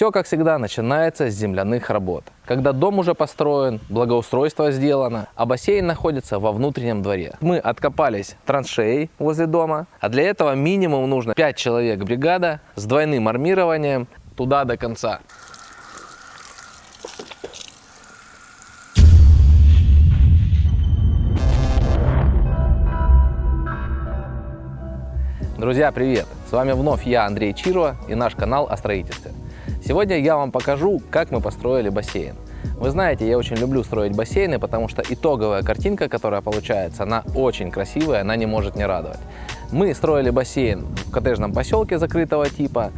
все, как всегда, начинается с земляных работ. Когда дом уже построен, благоустройство сделано, а бассейн находится во внутреннем дворе. Мы откопались траншеи возле дома, а для этого минимум нужно 5 человек бригада с двойным армированием туда до конца. Друзья, привет! С вами вновь я, Андрей Чирова и наш канал о строительстве. Сегодня я вам покажу, как мы построили бассейн. Вы знаете, я очень люблю строить бассейны, потому что итоговая картинка, которая получается, она очень красивая, она не может не радовать. Мы строили бассейн в коттеджном поселке закрытого типа.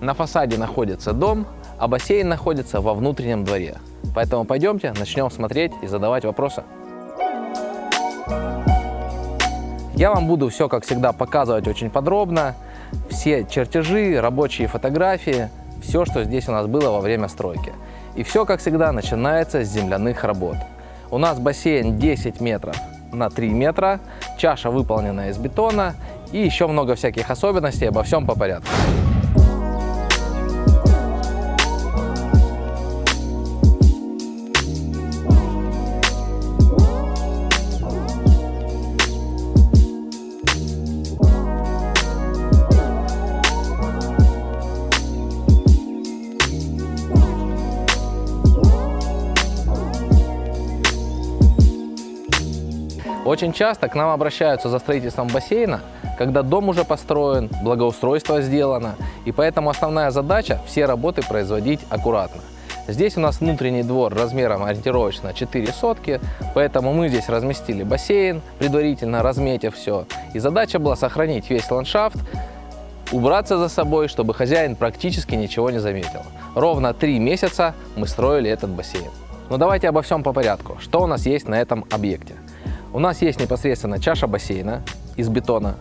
На фасаде находится дом, а бассейн находится во внутреннем дворе. Поэтому пойдемте, начнем смотреть и задавать вопросы. Я вам буду все, как всегда, показывать очень подробно. Все чертежи, рабочие фотографии, все, что здесь у нас было во время стройки. И все, как всегда, начинается с земляных работ. У нас бассейн 10 метров на 3 метра, чаша выполнена из бетона и еще много всяких особенностей, обо всем по порядку. Очень часто к нам обращаются за строительством бассейна, когда дом уже построен, благоустройство сделано, и поэтому основная задача – все работы производить аккуратно. Здесь у нас внутренний двор размером ориентировочно 4 сотки, поэтому мы здесь разместили бассейн, предварительно разметив все. И задача была сохранить весь ландшафт, убраться за собой, чтобы хозяин практически ничего не заметил. Ровно три месяца мы строили этот бассейн. Но давайте обо всем по порядку. Что у нас есть на этом объекте? У нас есть непосредственно чаша бассейна из бетона.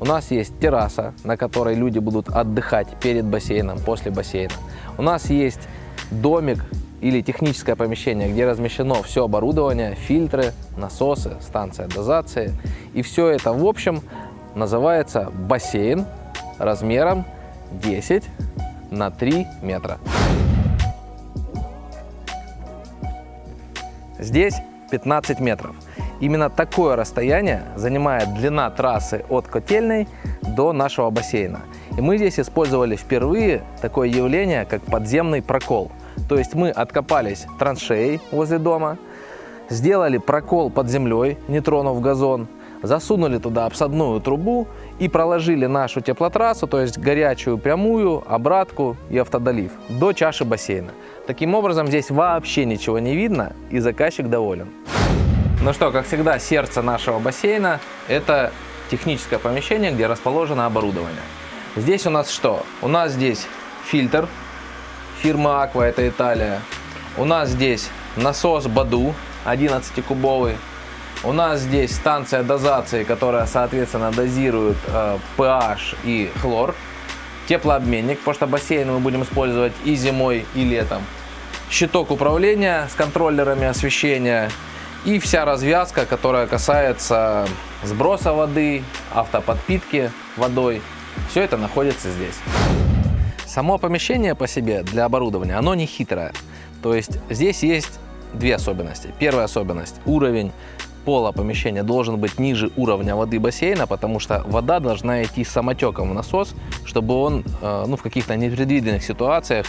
У нас есть терраса, на которой люди будут отдыхать перед бассейном, после бассейна. У нас есть домик или техническое помещение, где размещено все оборудование, фильтры, насосы, станция дозации. И все это в общем называется бассейн размером 10 на 3 метра. Здесь 15 метров. Именно такое расстояние занимает длина трассы от котельной до нашего бассейна. И мы здесь использовали впервые такое явление, как подземный прокол. То есть мы откопались траншеей возле дома, сделали прокол под землей, не тронув газон, засунули туда обсадную трубу и проложили нашу теплотрассу, то есть горячую прямую, обратку и автодолив до чаши бассейна. Таким образом здесь вообще ничего не видно и заказчик доволен. Ну что, как всегда, сердце нашего бассейна – это техническое помещение, где расположено оборудование. Здесь у нас что? У нас здесь фильтр фирмы Aqua, это Италия. У нас здесь насос Баду 11-кубовый. У нас здесь станция дозации, которая, соответственно, дозирует э, pH и хлор. Теплообменник, потому что бассейн мы будем использовать и зимой, и летом. Щиток управления с контроллерами освещения и вся развязка, которая касается сброса воды, автоподпитки водой, все это находится здесь. Само помещение по себе для оборудования, оно не хитрое. То есть здесь есть две особенности. Первая особенность – уровень пола помещения должен быть ниже уровня воды бассейна, потому что вода должна идти самотеком в насос, чтобы он э, ну, в каких-то непредвиденных ситуациях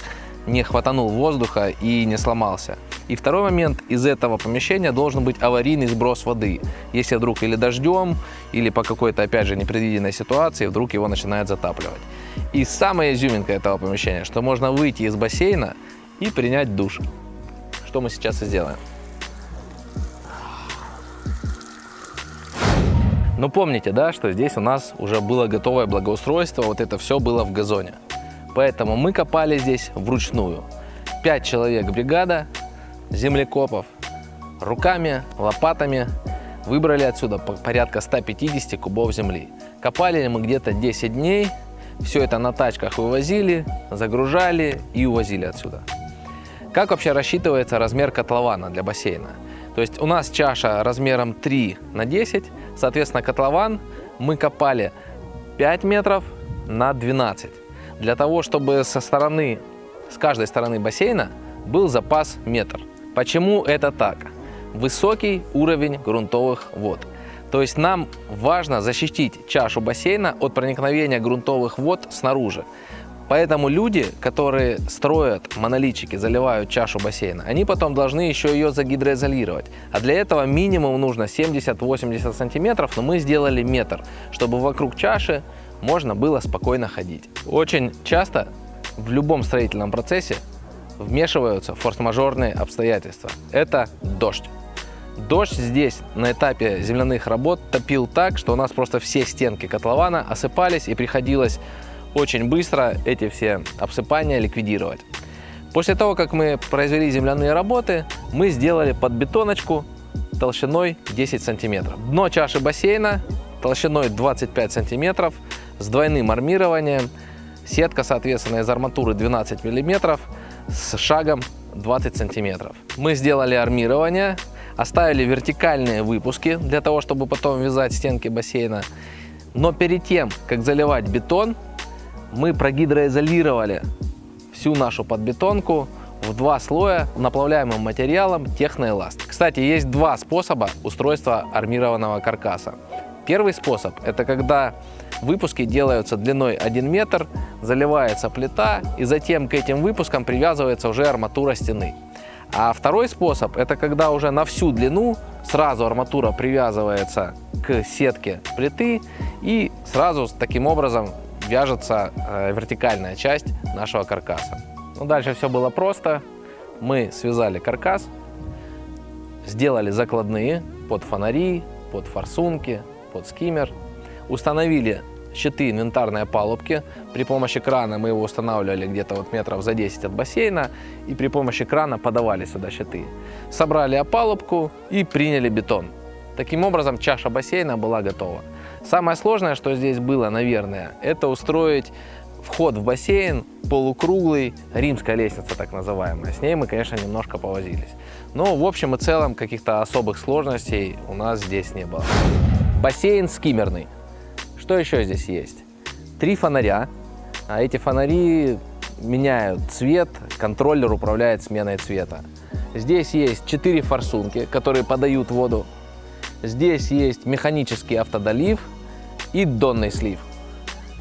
не хватанул воздуха и не сломался. И второй момент, из этого помещения должен быть аварийный сброс воды. Если вдруг или дождем, или по какой-то, опять же, непредвиденной ситуации, вдруг его начинает затапливать. И самая изюминка этого помещения, что можно выйти из бассейна и принять душ. Что мы сейчас и сделаем. Но помните, да, что здесь у нас уже было готовое благоустройство, вот это все было в газоне. Поэтому мы копали здесь вручную. 5 человек бригада, землекопов, руками, лопатами выбрали отсюда порядка 150 кубов земли. Копали мы где-то 10 дней, все это на тачках вывозили, загружали и увозили отсюда. Как вообще рассчитывается размер котлована для бассейна? То есть у нас чаша размером 3 на 10, соответственно котлован мы копали 5 метров на 12. Для того, чтобы со стороны с каждой стороны бассейна был запас метр. Почему это так? Высокий уровень грунтовых вод. То есть нам важно защитить чашу бассейна от проникновения грунтовых вод снаружи. Поэтому люди, которые строят монолитчики, заливают чашу бассейна, они потом должны еще ее загидроизолировать. А для этого минимум нужно 70-80 сантиметров, но мы сделали метр, чтобы вокруг чаши можно было спокойно ходить. Очень часто в любом строительном процессе вмешиваются форс-мажорные обстоятельства. Это дождь. Дождь здесь на этапе земляных работ топил так, что у нас просто все стенки котлована осыпались и приходилось очень быстро эти все обсыпания ликвидировать. После того, как мы произвели земляные работы, мы сделали подбетоночку толщиной 10 сантиметров. Дно чаши бассейна толщиной 25 сантиметров с двойным армированием. Сетка, соответственно, из арматуры 12 миллиметров с шагом 20 сантиметров. Мы сделали армирование, оставили вертикальные выпуски для того, чтобы потом вязать стенки бассейна. Но перед тем, как заливать бетон, мы прогидроизолировали всю нашу подбетонку в два слоя наплавляемым материалом техноэласт. Кстати, есть два способа устройства армированного каркаса. Первый способ – это когда выпуски делаются длиной 1 метр, заливается плита и затем к этим выпускам привязывается уже арматура стены. А второй способ – это когда уже на всю длину сразу арматура привязывается к сетке плиты и сразу таким образом вяжется э, вертикальная часть нашего каркаса. Ну, дальше все было просто. Мы связали каркас, сделали закладные под фонари, под форсунки, под скиммер, установили щиты инвентарной опалубки. При помощи крана мы его устанавливали где-то вот метров за 10 от бассейна и при помощи крана подавали сюда щиты. Собрали опалубку и приняли бетон. Таким образом чаша бассейна была готова. Самое сложное, что здесь было, наверное, это устроить вход в бассейн полукруглый, римская лестница так называемая. С ней мы, конечно, немножко повозились. Но в общем и целом каких-то особых сложностей у нас здесь не было. Бассейн скиммерный. Что еще здесь есть? Три фонаря. А эти фонари меняют цвет, контроллер управляет сменой цвета. Здесь есть четыре форсунки, которые подают воду Здесь есть механический автодолив и донный слив.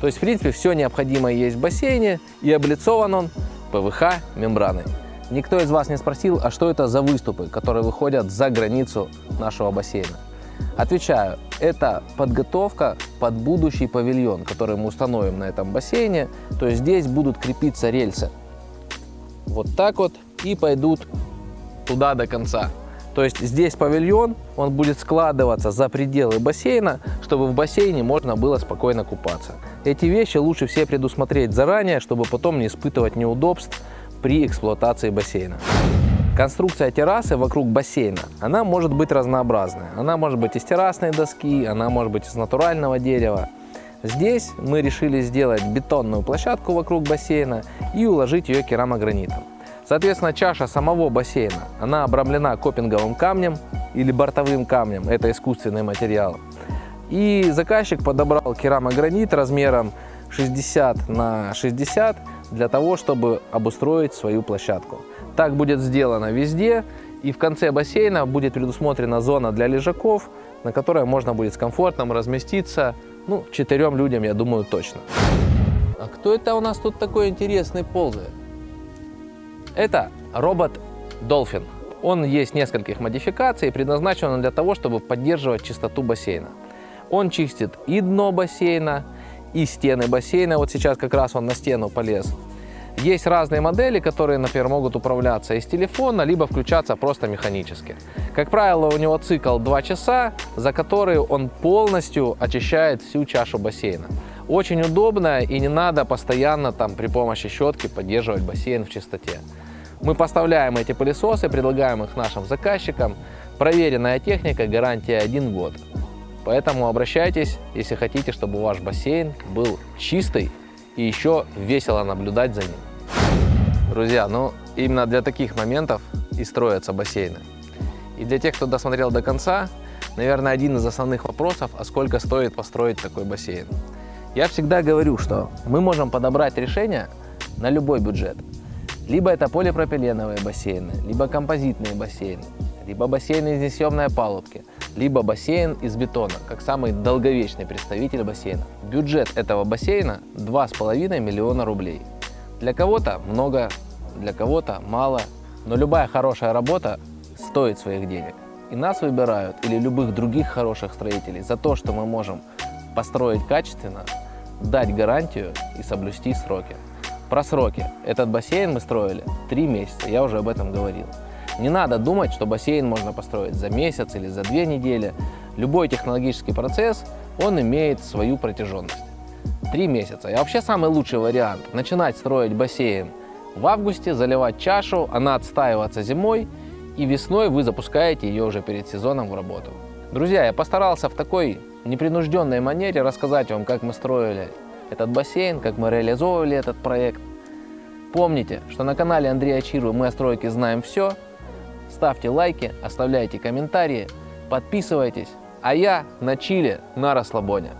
То есть, в принципе, все необходимое есть в бассейне и облицован он ПВХ мембраной. Никто из вас не спросил, а что это за выступы, которые выходят за границу нашего бассейна. Отвечаю, это подготовка под будущий павильон, который мы установим на этом бассейне. То есть здесь будут крепиться рельсы. Вот так вот и пойдут туда до конца. То есть здесь павильон, он будет складываться за пределы бассейна, чтобы в бассейне можно было спокойно купаться. Эти вещи лучше все предусмотреть заранее, чтобы потом не испытывать неудобств при эксплуатации бассейна. Конструкция террасы вокруг бассейна, она может быть разнообразная. Она может быть из террасной доски, она может быть из натурального дерева. Здесь мы решили сделать бетонную площадку вокруг бассейна и уложить ее керамогранитом. Соответственно, чаша самого бассейна, она обрамлена копинговым камнем или бортовым камнем, это искусственный материал. И заказчик подобрал керамогранит размером 60 на 60 для того, чтобы обустроить свою площадку. Так будет сделано везде, и в конце бассейна будет предусмотрена зона для лежаков, на которой можно будет с комфортом разместиться, ну, четырем людям, я думаю, точно. А кто это у нас тут такой интересный ползает? Это робот Dolphin. Он есть нескольких модификаций, предназначен он для того, чтобы поддерживать чистоту бассейна. Он чистит и дно бассейна, и стены бассейна. Вот сейчас как раз он на стену полез. Есть разные модели, которые, например, могут управляться из телефона, либо включаться просто механически. Как правило, у него цикл 2 часа, за которые он полностью очищает всю чашу бассейна. Очень удобно и не надо постоянно там при помощи щетки поддерживать бассейн в чистоте. Мы поставляем эти пылесосы, предлагаем их нашим заказчикам. Проверенная техника, гарантия 1 год. Поэтому обращайтесь, если хотите, чтобы ваш бассейн был чистый и еще весело наблюдать за ним. Друзья, ну именно для таких моментов и строятся бассейны. И для тех, кто досмотрел до конца, наверное, один из основных вопросов, а сколько стоит построить такой бассейн. Я всегда говорю, что мы можем подобрать решение на любой бюджет. Либо это полипропиленовые бассейны, либо композитные бассейны, либо бассейны из несъемной опалубки, либо бассейн из бетона, как самый долговечный представитель бассейна. Бюджет этого бассейна 2,5 миллиона рублей. Для кого-то много, для кого-то мало, но любая хорошая работа стоит своих денег. И нас выбирают, или любых других хороших строителей, за то, что мы можем построить качественно, дать гарантию и соблюсти сроки. Про сроки. Этот бассейн мы строили 3 месяца, я уже об этом говорил. Не надо думать, что бассейн можно построить за месяц или за две недели. Любой технологический процесс, он имеет свою протяженность. Три месяца. И вообще самый лучший вариант – начинать строить бассейн в августе, заливать чашу, она отстаиваться зимой, и весной вы запускаете ее уже перед сезоном в работу. Друзья, я постарался в такой непринужденной манере рассказать вам, как мы строили этот бассейн, как мы реализовывали этот проект. Помните, что на канале Андрея Чирвы мы о стройке знаем все. Ставьте лайки, оставляйте комментарии, подписывайтесь. А я на чиле, на расслабоне.